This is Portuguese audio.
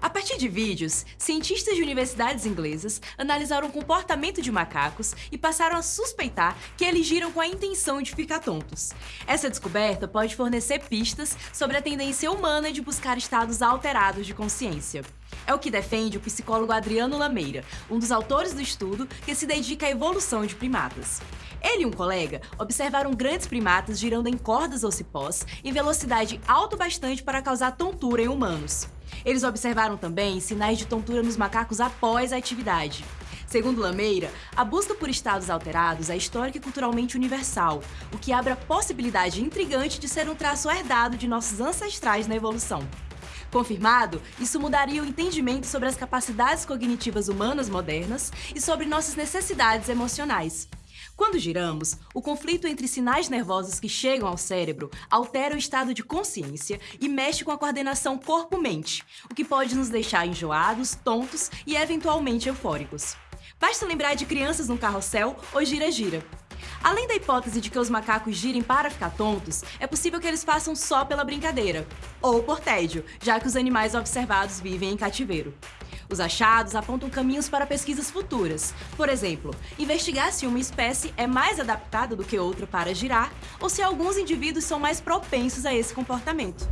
A partir de vídeos, cientistas de universidades inglesas analisaram o comportamento de macacos e passaram a suspeitar que eles giram com a intenção de ficar tontos. Essa descoberta pode fornecer pistas sobre a tendência humana de buscar estados alterados de consciência. É o que defende o psicólogo Adriano Lameira, um dos autores do estudo que se dedica à evolução de primatas. Ele e um colega observaram grandes primatas girando em cordas ou cipós em velocidade alto bastante para causar tontura em humanos. Eles observaram também sinais de tontura nos macacos após a atividade. Segundo Lameira, a busca por estados alterados é histórica e culturalmente universal, o que abre a possibilidade intrigante de ser um traço herdado de nossos ancestrais na evolução. Confirmado, isso mudaria o entendimento sobre as capacidades cognitivas humanas modernas e sobre nossas necessidades emocionais. Quando giramos, o conflito entre sinais nervosos que chegam ao cérebro altera o estado de consciência e mexe com a coordenação corpo-mente, o que pode nos deixar enjoados, tontos e eventualmente eufóricos. Basta lembrar de crianças no carrossel ou gira-gira. Além da hipótese de que os macacos girem para ficar tontos, é possível que eles façam só pela brincadeira, ou por tédio, já que os animais observados vivem em cativeiro. Os achados apontam caminhos para pesquisas futuras. Por exemplo, investigar se uma espécie é mais adaptada do que outra para girar ou se alguns indivíduos são mais propensos a esse comportamento.